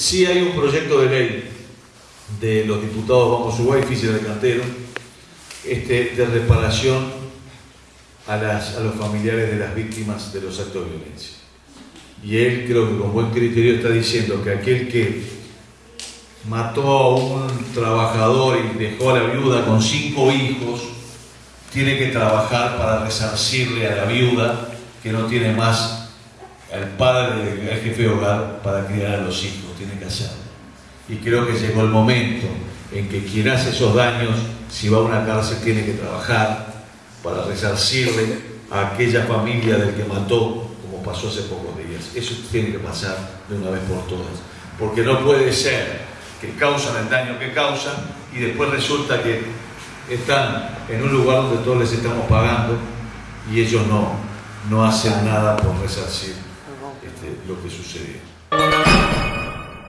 sí hay un proyecto de ley de los diputados Vamos Uruguay, Física de Cantero, este, de reparación a, a los familiares de las víctimas de los actos de violencia. Y él creo que con buen criterio está diciendo que aquel que mató a un trabajador y dejó a la viuda con cinco hijos, tiene que trabajar para resarcirle a la viuda que no tiene más al padre, al jefe de hogar para criar a los hijos, tiene que hacerlo. Y creo que llegó el momento en que quien hace esos daños, si va a una cárcel, tiene que trabajar para resarcirle a aquella familia del que mató, como pasó hace pocos días. Eso tiene que pasar de una vez por todas. Porque no puede ser que causan el daño que causan y después resulta que están en un lugar donde todos les estamos pagando y ellos no, no hacen nada por resarcir este, lo que sucedió.